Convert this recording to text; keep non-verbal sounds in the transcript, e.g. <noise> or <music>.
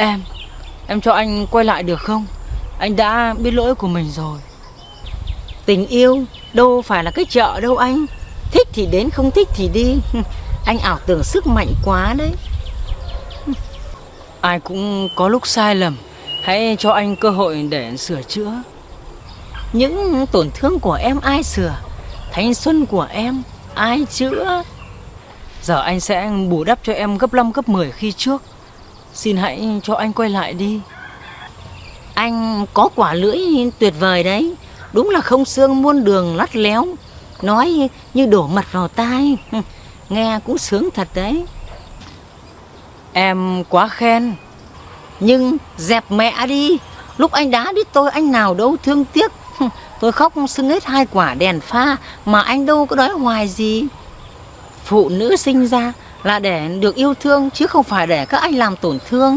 Em, em cho anh quay lại được không? Anh đã biết lỗi của mình rồi. Tình yêu đâu phải là cái chợ đâu anh Thích thì đến không thích thì đi <laughs> Anh ảo tưởng sức mạnh quá đấy Ai cũng có lúc sai lầm. Hãy cho anh cơ hội để sửa chữa. Những tổn thương của em ai sửa Thanh xuân của em ai chữa Giờ anh sẽ bù đắp cho em gấp 5 gấp 10 khi trước. Xin hãy cho anh quay lại đi. Anh có quả lưỡi tuyệt vời đấy. Đúng là không xương muôn đường lắt léo. Nói như đổ mật vào tai. <laughs> Nghe cũng sướng thật đấy. Em quá khen. Nhưng dẹp mẹ đi. Lúc anh đá đít tôi anh nào đâu thương tiếc. <laughs> Tôi khóc sưng hết hai quả đèn pha Mà anh đâu có đói hoài gì. Phụ nữ sinh ra là để được yêu thương Chứ không phải để các anh làm tổn thương.